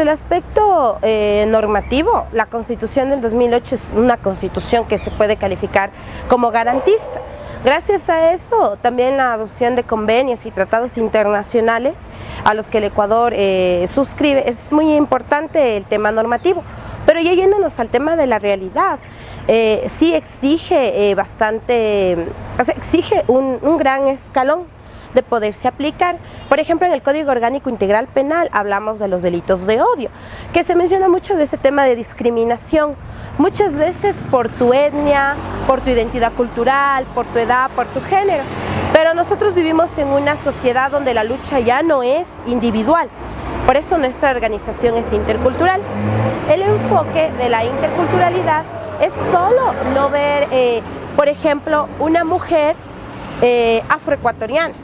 el aspecto eh, normativo, la Constitución del 2008 es una constitución que se puede calificar como garantista. Gracias a eso, también la adopción de convenios y tratados internacionales a los que el Ecuador eh, suscribe, es muy importante el tema normativo. Pero ya yéndonos al tema de la realidad, eh, sí exige bastante, exige un gran escalón de poderse aplicar. Por ejemplo, en el Código Orgánico Integral Penal hablamos de los delitos de odio, que se menciona mucho de ese tema de discriminación, muchas veces por tu etnia, por tu identidad cultural, por tu edad, por tu género. Pero nosotros vivimos en una sociedad donde la lucha ya no es individual, por eso nuestra organización es intercultural. El enfoque de la interculturalidad es solo no ver, eh, por ejemplo, una mujer eh, afroecuatoriana,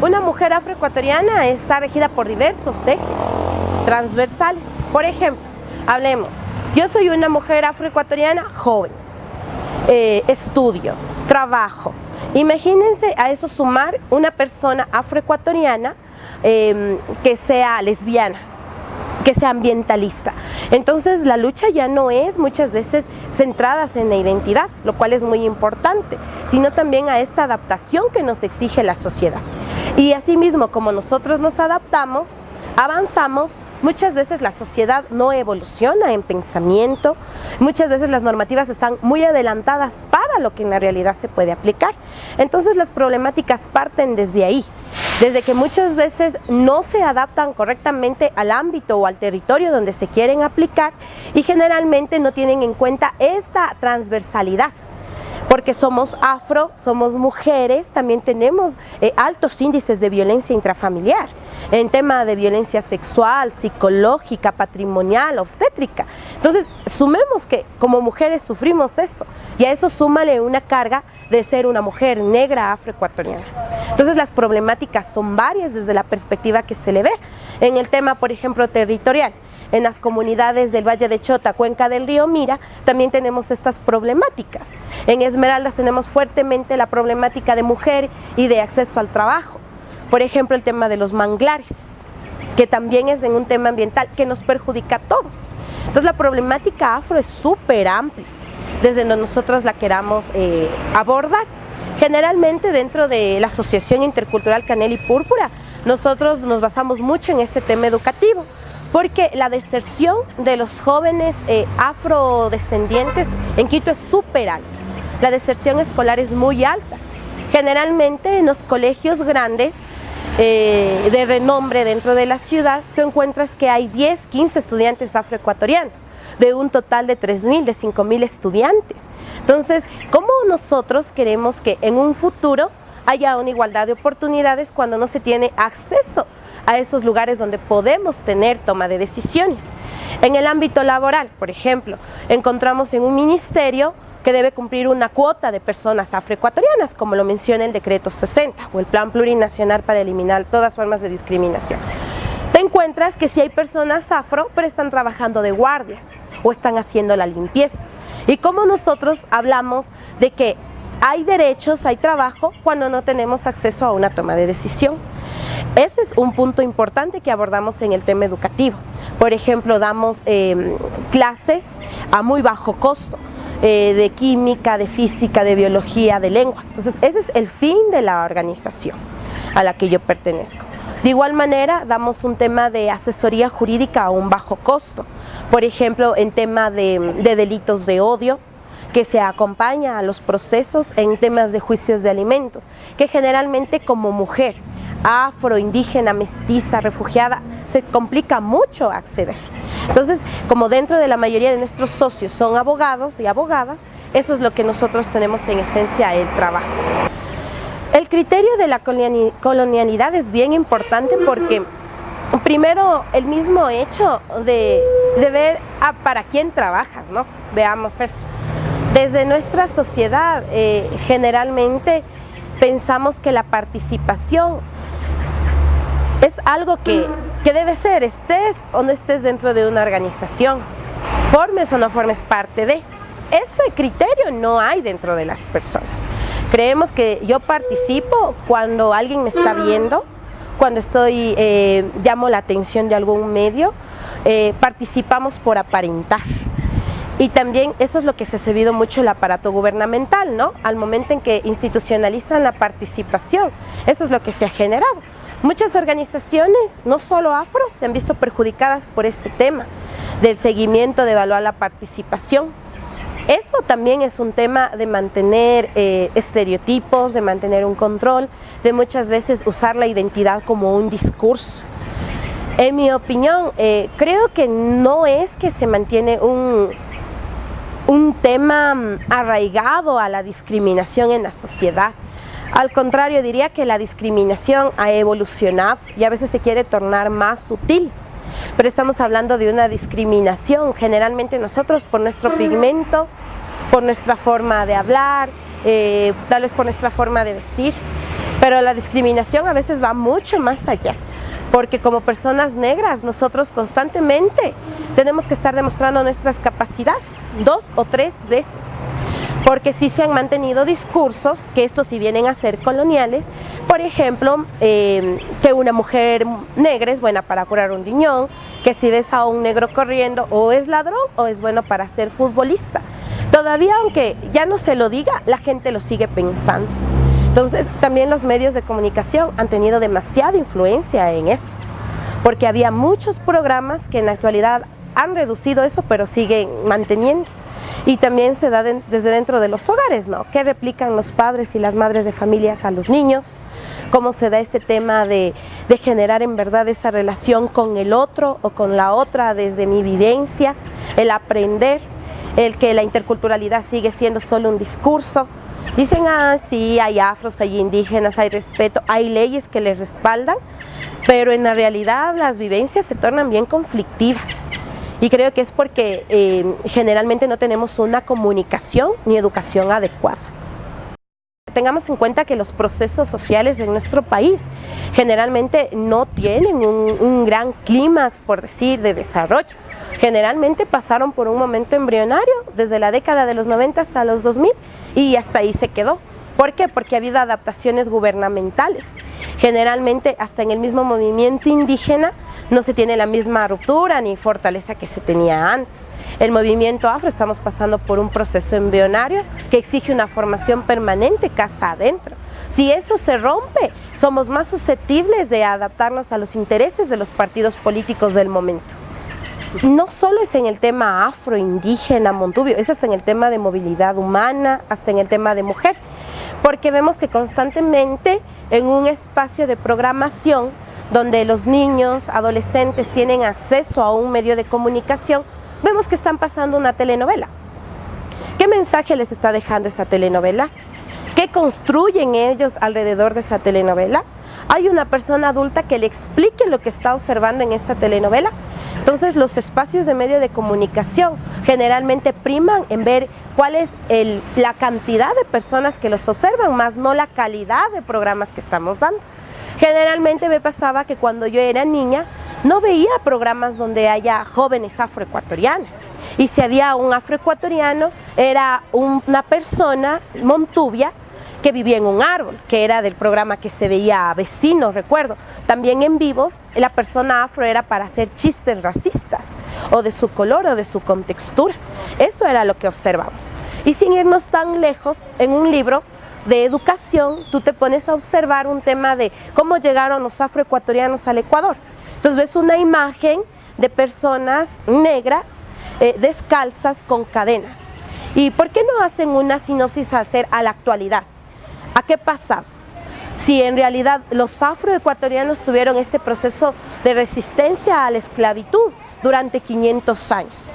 una mujer afroecuatoriana está regida por diversos ejes transversales. Por ejemplo, hablemos, yo soy una mujer afroecuatoriana joven, eh, estudio, trabajo. Imagínense a eso sumar una persona afroecuatoriana em, que sea lesbiana, que sea ambientalista. Entonces la lucha ya no es muchas veces centradas en la identidad, lo cual es muy importante, sino también a esta adaptación que nos exige la sociedad. Y asimismo, como nosotros nos adaptamos, avanzamos, muchas veces la sociedad no evoluciona en pensamiento, muchas veces las normativas están muy adelantadas para lo que en la realidad se puede aplicar. Entonces las problemáticas parten desde ahí, desde que muchas veces no se adaptan correctamente al ámbito o al territorio donde se quieren aplicar y generalmente no tienen en cuenta esta transversalidad porque somos afro, somos mujeres, también tenemos eh, altos índices de violencia intrafamiliar, en tema de violencia sexual, psicológica, patrimonial, obstétrica. Entonces, sumemos que como mujeres sufrimos eso, y a eso súmale una carga de ser una mujer negra afroecuatoriana. Entonces las problemáticas son varias desde la perspectiva que se le ve. En el tema, por ejemplo, territorial, en las comunidades del Valle de Chota, Cuenca del Río Mira, también tenemos estas problemáticas. En Esmeraldas tenemos fuertemente la problemática de mujer y de acceso al trabajo. Por ejemplo, el tema de los manglares, que también es un tema ambiental que nos perjudica a todos. Entonces la problemática afro es súper amplia, desde donde nosotros la queramos eh, abordar. Generalmente dentro de la Asociación Intercultural Canel y Púrpura, nosotros nos basamos mucho en este tema educativo, porque la deserción de los jóvenes eh, afrodescendientes en Quito es súper alta. La deserción escolar es muy alta. Generalmente en los colegios grandes eh, de renombre dentro de la ciudad, tú encuentras que hay 10, 15 estudiantes afroecuatorianos, de un total de 3.000, de 5.000 estudiantes. Entonces, ¿cómo nosotros queremos que en un futuro haya una igualdad de oportunidades cuando no se tiene acceso a esos lugares donde podemos tener toma de decisiones. En el ámbito laboral, por ejemplo, encontramos en un ministerio que debe cumplir una cuota de personas afroecuatorianas, como lo menciona el decreto 60 o el plan plurinacional para eliminar todas formas de discriminación. Te encuentras que si hay personas afro, pero están trabajando de guardias o están haciendo la limpieza. Y como nosotros hablamos de que hay derechos, hay trabajo, cuando no tenemos acceso a una toma de decisión. Ese es un punto importante que abordamos en el tema educativo. Por ejemplo, damos em, clases a muy bajo costo, eh, de química, de física, de biología, de lengua. Entonces, ese es el fin de la organización a la que yo pertenezco. De igual manera, damos un tema de asesoría jurídica a un bajo costo. Por ejemplo, en tema de delitos de odio, que se acompaña a los procesos en temas de juicios de alimentos, que generalmente como mujer afro, indígena, mestiza, refugiada, se complica mucho acceder. Entonces, como dentro de la mayoría de nuestros socios son abogados y abogadas, eso es lo que nosotros tenemos en esencia el trabajo. El criterio de la colonialidad es bien importante porque primero el mismo hecho de, ver para quién trabajas, ¿no? Veamos eso. Desde nuestra sociedad eh, generalmente pensamos que la participación es algo que, que debe ser, estés o no estés dentro de una organización, formes o no formes parte de. Ese criterio no hay dentro de las personas. Creemos que yo participo cuando alguien me está viendo, cuando estoy, eh, llamo la atención de algún medio, eh, participamos por aparentar. Y también eso es lo que se ha servido mucho el aparato gubernamental, ¿no? Al momento en que institucionalizan la participación, eso es lo que se ha generado. Muchas organizaciones, no solo afros, se han visto perjudicadas por ese tema del seguimiento, de evaluar la participación. Eso también es un tema de mantener eh, estereotipos, de mantener un control, de muchas veces usar la identidad como un discurso. En mi opinión, eh, creo que no es que se mantiene un, tema mm, arraigado a la discriminación en la sociedad. Al contrario, diría que la discriminación ha evolucionado y a veces se quiere tornar más sutil. Pero estamos hablando de una discriminación, generalmente nosotros por nuestro pigmento, por nuestra forma de hablar, eh, tal vez por nuestra forma de vestir. Pero la discriminación a veces va mucho más allá porque como personas negras nosotros constantemente tenemos que estar demostrando nuestras capacidades dos o tres veces porque sí se han mantenido discursos que estos sí vienen a ser coloniales, por ejemplo, eh, que una mujer negra es buena para curar un riñón, que si ves a un negro corriendo o es ladrón o es bueno para ser futbolista. Todavía aunque ya no se lo diga, la gente lo sigue pensando. Entonces, también los medios de comunicación han tenido demasiada influencia en eso, porque había muchos programas que en la actualidad han reducido eso, pero siguen manteniendo. Y también se da desde dentro de los hogares, ¿no? ¿Qué replican los padres y las madres de familias a los niños? ¿Cómo se da este tema de, de generar en verdad esa relación con el otro o con la otra desde mi vivencia? El aprender, el que la interculturalidad sigue siendo solo un discurso, Dicen, ah, sí, hay afros, hay indígenas, hay respeto, hay leyes que les respaldan, pero en la realidad las vivencias se tornan bien conflictivas. Y creo que es porque eh, generalmente no tenemos una comunicación ni educación adecuada tengamos en cuenta que los procesos sociales de nuestro país generalmente no tienen un, un gran clímax, por decir, de desarrollo. Generalmente pasaron por un momento embrionario desde la década de los 90 hasta los 2000 y hasta ahí se quedó. ¿Por qué? Porque ha habido adaptaciones gubernamentales. Generalmente, hasta en el mismo movimiento indígena, no se tiene la misma ruptura ni fortaleza que se tenía antes. El movimiento afro estamos pasando por un proceso embrionario que exige una formación permanente casa adentro. Si eso se rompe, somos más susceptibles de adaptarnos a los intereses de los partidos políticos del momento no solo es en el tema afro, indígena, montubio, es hasta en el tema de movilidad humana, hasta en el tema de mujer, porque vemos que constantemente en un espacio de programación donde los niños, adolescentes tienen acceso a un medio de comunicación, vemos que están pasando una telenovela. ¿Qué mensaje les está dejando esa telenovela? ¿Qué construyen ellos alrededor de esa telenovela? ¿Hay una persona adulta que le explique lo que está observando en esa telenovela? Entonces los espacios de medio de comunicación generalmente priman en ver cuál es la cantidad de personas que los observan, más no la calidad de programas que estamos dando. Generalmente me pasaba que cuando yo era niña no veía programas donde haya jóvenes afroecuatorianos y si había un afroecuatoriano era una persona montubia que vivía en un árbol, que era del programa que se veía a vecinos, recuerdo. También en vivos, la persona afro era para hacer chistes racistas, o de su color o de su contextura. Eso era lo que observamos. Y sin irnos tan lejos, en un libro de educación, tú te pones a observar un tema de cómo llegaron los afroecuatorianos al Ecuador. Entonces ves una imagen de personas negras eh, descalzas con cadenas. ¿Y por qué no hacen una sinopsis a hacer a la actualidad? ¿A qué pasa? Si en realidad los afroecuatorianos tuvieron este proceso de resistencia a la esclavitud durante 500 años.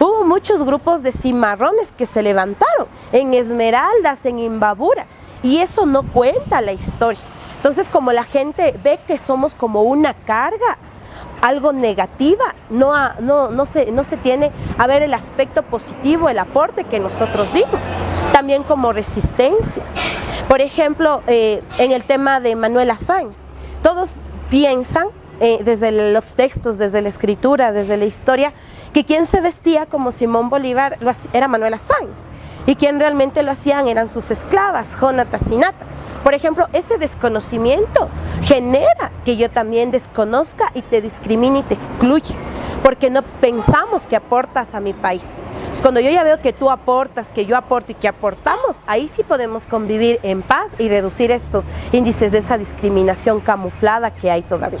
Hubo muchos grupos de cimarrones que se levantaron en Esmeraldas, en Imbabura, y eso no cuenta la historia. Entonces, como la gente ve que somos como una carga, algo negativa, no, no, no, se, no se tiene a ver el aspecto positivo, el aporte que nosotros dimos, también como resistencia. Por ejemplo, eh, en el tema de Manuela Sáenz, todos piensan eh, desde los textos, desde la escritura, desde la historia, que quien se vestía como Simón Bolívar era Manuela Sáenz y quien realmente lo hacían eran sus esclavas, Jonata y Nata. Por ejemplo, ese desconocimiento genera que yo también desconozca y te discrimine y te excluye, porque no pensamos que aportas a mi país. Cuando yo ya veo que tú aportas, que yo aporto y que aportamos, ahí sí podemos convivir en paz y reducir estos índices de esa discriminación camuflada que hay todavía.